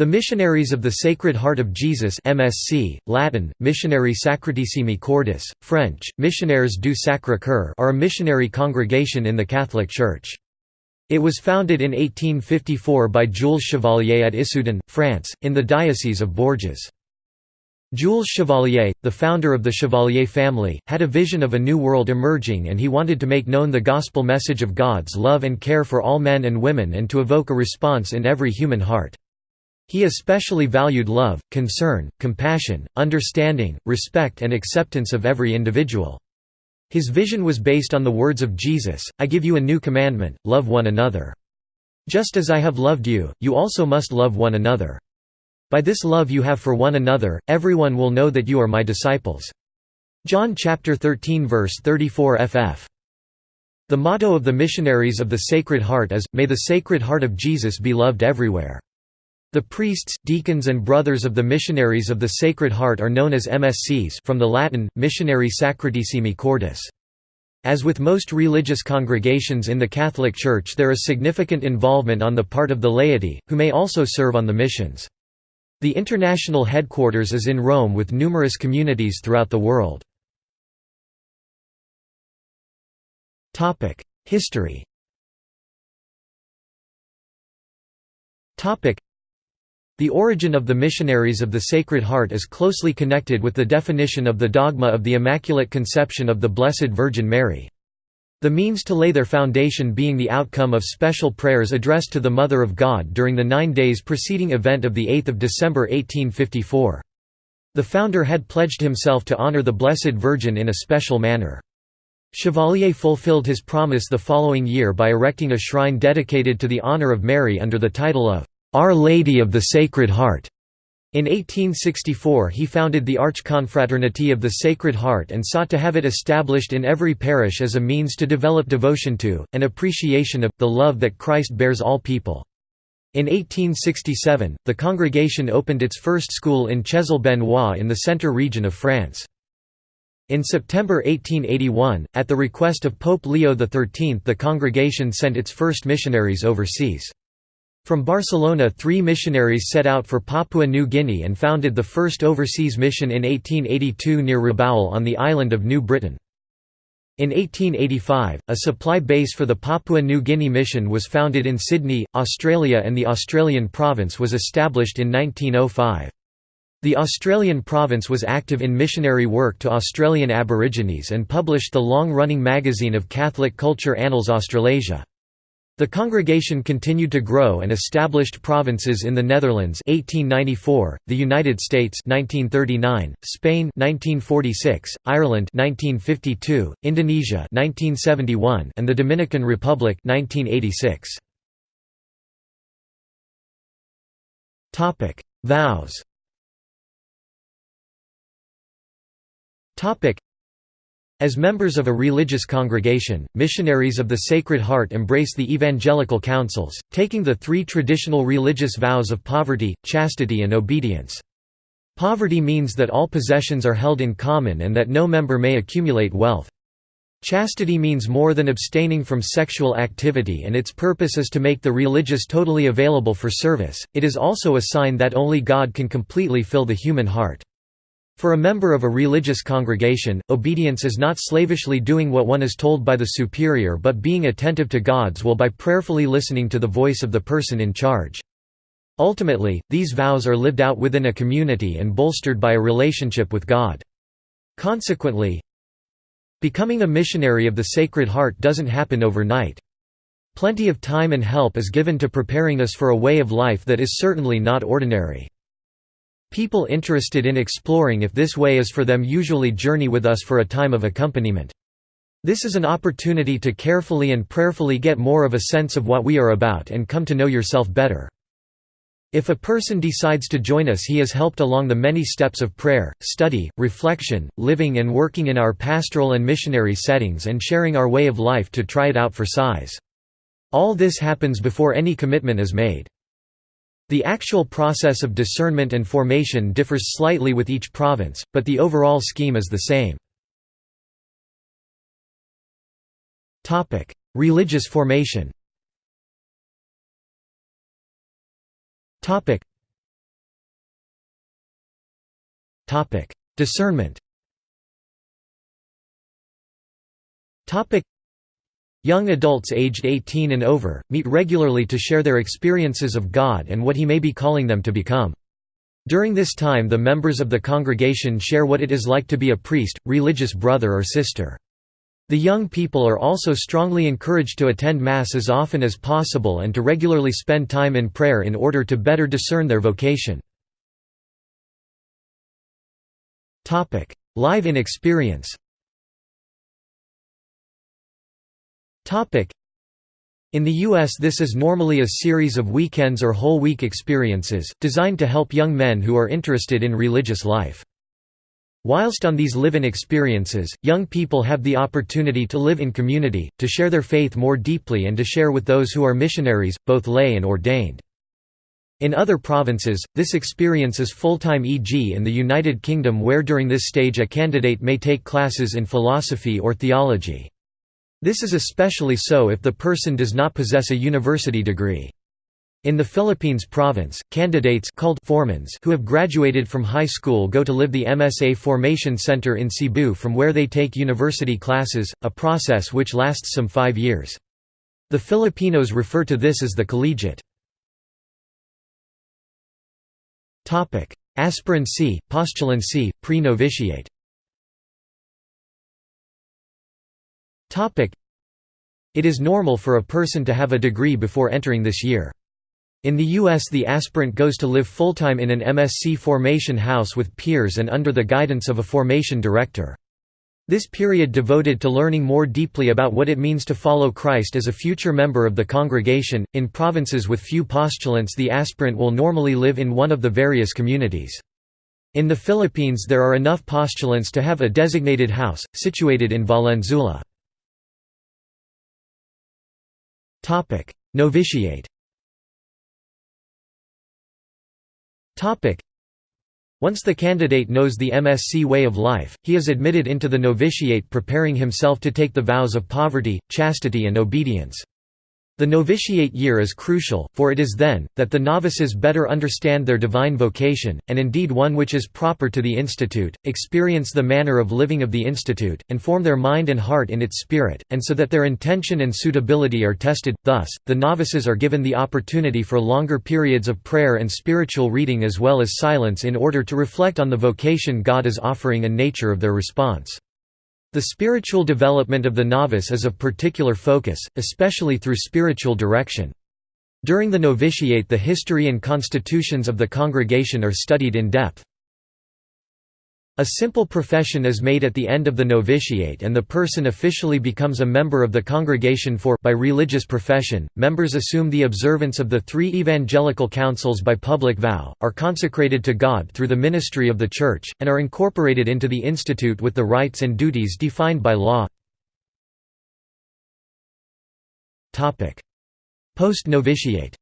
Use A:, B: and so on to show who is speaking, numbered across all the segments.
A: The Missionaries of the Sacred Heart of Jesus MSC, Latin, Missionari Sacratissimi Cordis, French, Missionnaires du Sacré-Cœur are a missionary congregation in the Catholic Church. It was founded in 1854 by Jules Chevalier at Issoudun, France, in the Diocese of Bourges. Jules Chevalier, the founder of the Chevalier family, had a vision of a new world emerging and he wanted to make known the gospel message of God's love and care for all men and women and to evoke a response in every human heart. He especially valued love, concern, compassion, understanding, respect and acceptance of every individual. His vision was based on the words of Jesus, I give you a new commandment, love one another. Just as I have loved you, you also must love one another. By this love you have for one another, everyone will know that you are my disciples. John chapter 13 verse 34 ff. The motto of the Missionaries of the Sacred Heart is, May the Sacred Heart of Jesus be loved everywhere. The priests, deacons and brothers of the missionaries of the Sacred Heart are known as MSCs from the Latin, Missionari Sacratissimi Cordis. As with most religious congregations in the Catholic Church there is significant involvement on the part of the laity, who may also serve on the missions. The international headquarters is in Rome with numerous communities throughout the world. History the origin of the missionaries of the Sacred Heart is closely connected with the definition of the dogma of the Immaculate Conception of the Blessed Virgin Mary. The means to lay their foundation being the outcome of special prayers addressed to the Mother of God during the nine days preceding event of 8 December 1854. The founder had pledged himself to honor the Blessed Virgin in a special manner. Chevalier fulfilled his promise the following year by erecting a shrine dedicated to the honor of Mary under the title of our Lady of the Sacred Heart. In 1864 he founded the Archconfraternity of the Sacred Heart and sought to have it established in every parish as a means to develop devotion to, and appreciation of, the love that Christ bears all people. In 1867, the congregation opened its first school in Chezal-Benoît in the centre region of France. In September 1881, at the request of Pope Leo XIII the congregation sent its first missionaries overseas. From Barcelona three missionaries set out for Papua New Guinea and founded the first overseas mission in 1882 near Rabaul on the island of New Britain. In 1885, a supply base for the Papua New Guinea mission was founded in Sydney, Australia and the Australian province was established in 1905. The Australian province was active in missionary work to Australian Aborigines and published the long-running magazine of Catholic culture Annals Australasia. The congregation continued to grow and established provinces in the Netherlands 1894, the United States 1939, Spain 1946, Ireland 1952, Indonesia 1971, and the Dominican Republic 1986. Topic: Vows. Topic: as members of a religious congregation, missionaries of the Sacred Heart embrace the evangelical counsels, taking the three traditional religious vows of poverty, chastity and obedience. Poverty means that all possessions are held in common and that no member may accumulate wealth. Chastity means more than abstaining from sexual activity and its purpose is to make the religious totally available for service, it is also a sign that only God can completely fill the human heart. For a member of a religious congregation, obedience is not slavishly doing what one is told by the superior but being attentive to God's will by prayerfully listening to the voice of the person in charge. Ultimately, these vows are lived out within a community and bolstered by a relationship with God. Consequently, becoming a missionary of the Sacred Heart doesn't happen overnight. Plenty of time and help is given to preparing us for a way of life that is certainly not ordinary. People interested in exploring if this way is for them usually journey with us for a time of accompaniment. This is an opportunity to carefully and prayerfully get more of a sense of what we are about and come to know yourself better. If a person decides to join us he is helped along the many steps of prayer, study, reflection, living and working in our pastoral and missionary settings and sharing our way of life to try it out for size. All this happens before any commitment is made. The actual process of discernment and formation differs slightly with each province, but the overall scheme is the same. Religious formation Discernment Young adults aged 18 and over, meet regularly to share their experiences of God and what He may be calling them to become. During this time the members of the congregation share what it is like to be a priest, religious brother or sister. The young people are also strongly encouraged to attend Mass as often as possible and to regularly spend time in prayer in order to better discern their vocation. Live in experience in the U.S. this is normally a series of weekends or whole week experiences, designed to help young men who are interested in religious life. Whilst on these live-in experiences, young people have the opportunity to live in community, to share their faith more deeply and to share with those who are missionaries, both lay and ordained. In other provinces, this experience is full-time e.g. in the United Kingdom where during this stage a candidate may take classes in philosophy or theology. This is especially so if the person does not possess a university degree. In the Philippines province, candidates called formands who have graduated from high school go to live the MSC Formation Center in Cebu from where they take university classes, a process which lasts some five years. The Filipinos refer to this as the collegiate. Aspirancy, postulancy, pre-novitiate It is normal for a person to have a degree before entering this year. In the U.S. the aspirant goes to live full-time in an MSC formation house with peers and under the guidance of a formation director. This period devoted to learning more deeply about what it means to follow Christ as a future member of the congregation. In provinces with few postulants, the aspirant will normally live in one of the various communities. In the Philippines, there are enough postulants to have a designated house, situated in Valenzuela. Topic: Novitiate. Topic: Once the candidate knows the MSC way of life, he is admitted into the novitiate preparing himself to take the vows of poverty, chastity and obedience. The novitiate year is crucial, for it is then, that the novices better understand their divine vocation, and indeed one which is proper to the institute, experience the manner of living of the institute, and form their mind and heart in its spirit, and so that their intention and suitability are tested. Thus, the novices are given the opportunity for longer periods of prayer and spiritual reading as well as silence in order to reflect on the vocation God is offering and nature of their response. The spiritual development of the novice is of particular focus, especially through spiritual direction. During the novitiate the history and constitutions of the congregation are studied in depth. A simple profession is made at the end of the novitiate and the person officially becomes a member of the congregation for by religious profession. Members assume the observance of the three evangelical counsels by public vow, are consecrated to God through the ministry of the Church, and are incorporated into the institute with the rights and duties defined by law. Post-novitiate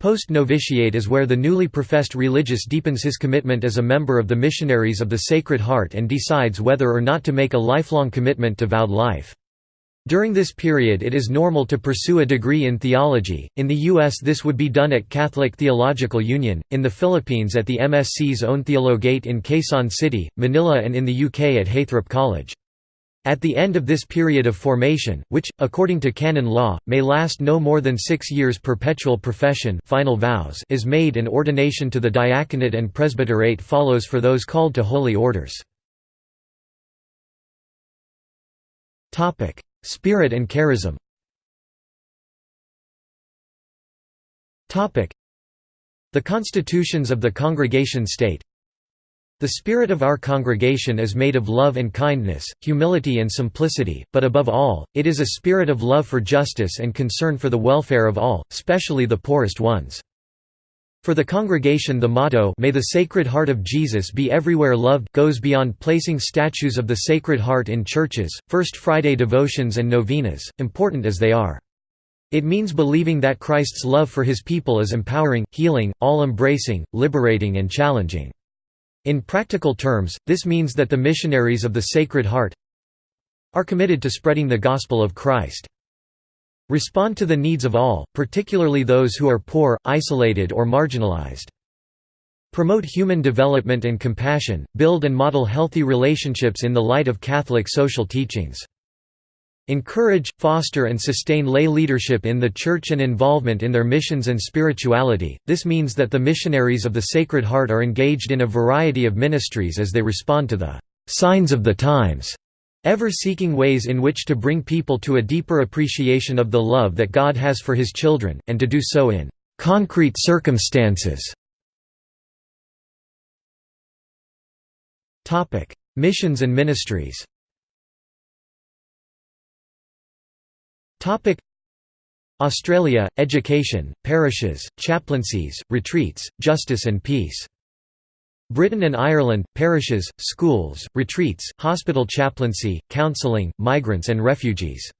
A: Post-novitiate is where the newly professed religious deepens his commitment as a member of the Missionaries of the Sacred Heart and decides whether or not to make a lifelong commitment to vowed life. During this period it is normal to pursue a degree in theology, in the U.S. this would be done at Catholic Theological Union, in the Philippines at the MSC's own Theologate in Quezon City, Manila and in the UK at Heythrop College. At the end of this period of formation, which, according to canon law, may last no more than six years perpetual profession final vows is made and ordination to the diaconate and presbyterate follows for those called to holy orders. Spirit and charism The constitutions of the congregation state, the spirit of our congregation is made of love and kindness, humility and simplicity, but above all, it is a spirit of love for justice and concern for the welfare of all, especially the poorest ones. For the congregation the motto May the Sacred Heart of Jesus be everywhere loved goes beyond placing statues of the Sacred Heart in churches, First Friday devotions and novenas, important as they are. It means believing that Christ's love for his people is empowering, healing, all-embracing, liberating and challenging. In practical terms, this means that the missionaries of the Sacred Heart are committed to spreading the gospel of Christ. Respond to the needs of all, particularly those who are poor, isolated or marginalized. Promote human development and compassion, build and model healthy relationships in the light of Catholic social teachings. Encourage, foster and sustain lay leadership in the Church and involvement in their missions and spirituality. This means that the missionaries of the Sacred Heart are engaged in a variety of ministries as they respond to the signs of the times, ever seeking ways in which to bring people to a deeper appreciation of the love that God has for his children, and to do so in concrete circumstances. Missions and ministries Australia, education, parishes, chaplaincies, retreats, justice and peace. Britain and Ireland, parishes, schools, retreats, hospital chaplaincy, counselling, migrants and refugees.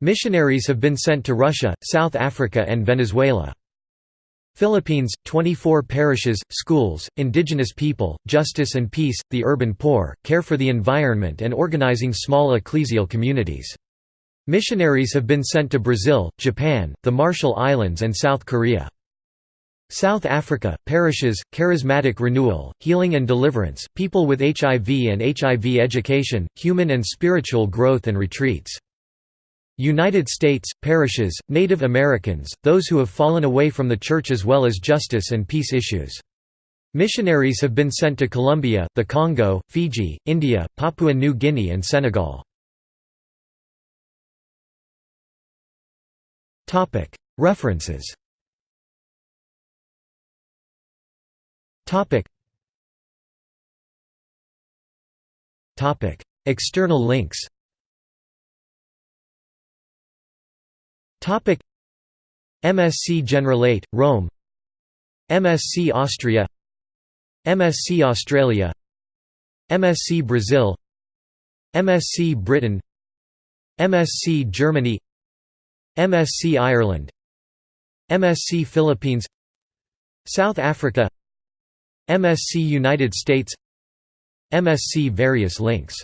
A: Missionaries have been sent to Russia, South Africa and Venezuela. Philippines, 24 parishes, schools, indigenous people, justice and peace, the urban poor, care for the environment and organizing small ecclesial communities. Missionaries have been sent to Brazil, Japan, the Marshall Islands and South Korea. South Africa, parishes, charismatic renewal, healing and deliverance, people with HIV and HIV education, human and spiritual growth and retreats. United States, parishes, Native Americans, those who have fallen away from the Church as well as justice and peace issues. Missionaries have been sent to Colombia, the Congo, Fiji, India, Papua New Guinea and Senegal. References. External links. MSc Generalate, Rome. MSc Austria. MSc Australia. MSc Brazil. MSc Britain. MSc Germany MSc Ireland MSc Philippines South Africa MSc United States MSc Various links